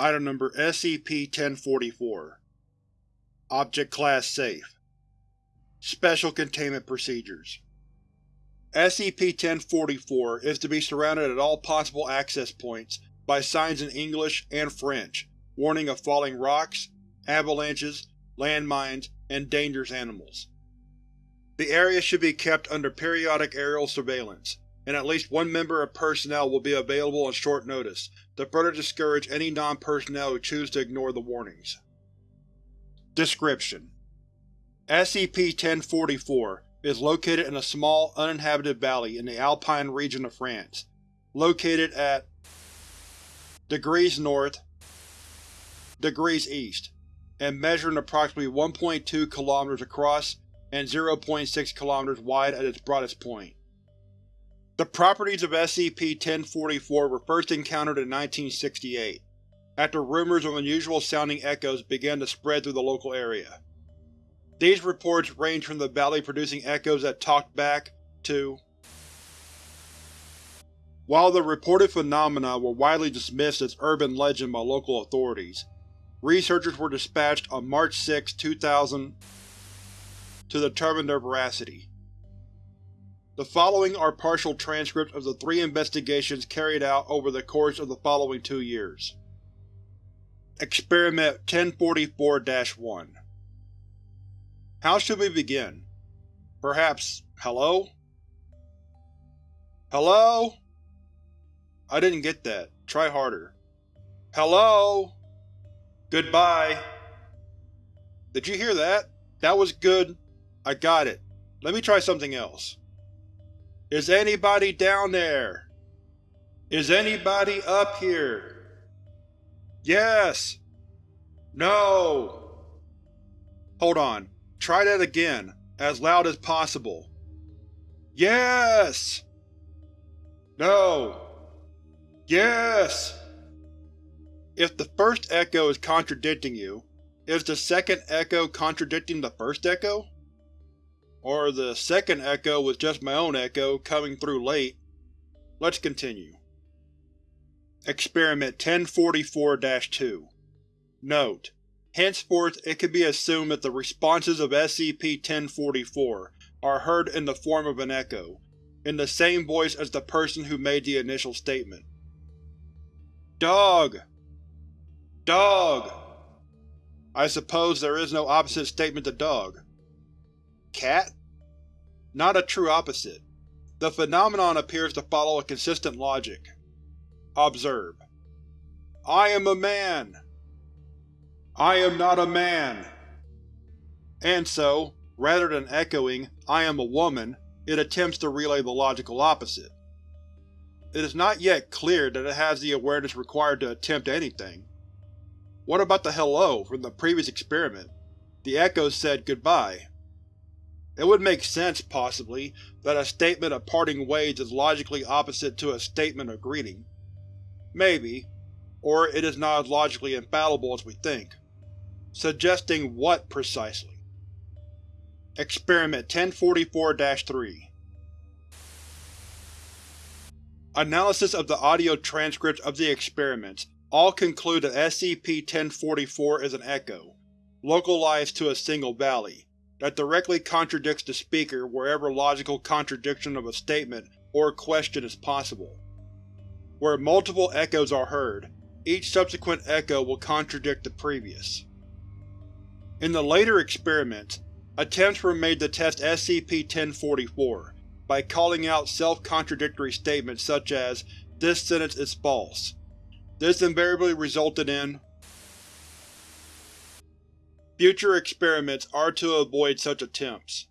Item Number SCP-1044 Object Class Safe. Special Containment Procedures. SCP-1044 is to be surrounded at all possible access points by signs in English and French warning of falling rocks, avalanches, landmines, and dangerous animals. The area should be kept under periodic aerial surveillance, and at least one member of personnel will be available on short notice to further discourage any non-personnel who choose to ignore the warnings. Description: SCP-1044 is located in a small, uninhabited valley in the Alpine region of France, located at degrees north, degrees east, and measuring approximately 1.2 km across and 0.6 km wide at its broadest point. The properties of SCP-1044 were first encountered in 1968, after rumors of unusual-sounding echoes began to spread through the local area. These reports range from the valley producing echoes that talked back, to While the reported phenomena were widely dismissed as urban legend by local authorities, researchers were dispatched on March 6, 2000 to determine their veracity. The following are partial transcripts of the three investigations carried out over the course of the following two years. Experiment 1044-1 How should we begin? Perhaps, hello? Hello? I didn't get that. Try harder. Hello? Goodbye. Did you hear that? That was good. I got it. Let me try something else. Is anybody down there? Is anybody up here? Yes! No! Hold on. Try that again, as loud as possible. Yes! No! Yes! If the first echo is contradicting you, is the second echo contradicting the first echo? Or the second echo was just my own echo, coming through late. Let's continue. Experiment 1044-2 Note: Henceforth it can be assumed that the responses of SCP-1044 are heard in the form of an echo, in the same voice as the person who made the initial statement. Dog! Dog! I suppose there is no opposite statement to dog. Cat? Not a true opposite. The phenomenon appears to follow a consistent logic. Observe. I am a man. I am not a man. And so, rather than echoing, I am a woman, it attempts to relay the logical opposite. It is not yet clear that it has the awareness required to attempt anything. What about the hello from the previous experiment? The echo said goodbye. It would make sense, possibly, that a statement of parting ways is logically opposite to a statement of greeting. Maybe, or it is not as logically infallible as we think. Suggesting what, precisely? Experiment 1044-3 Analysis of the audio transcripts of the experiments all conclude that SCP-1044 is an echo, localized to a single valley, that directly contradicts the speaker wherever logical contradiction of a statement or question is possible. Where multiple echoes are heard, each subsequent echo will contradict the previous. In the later experiments, attempts were made to test SCP-1044 by calling out self-contradictory statements such as, this sentence is false. This invariably resulted in Future experiments are to avoid such attempts.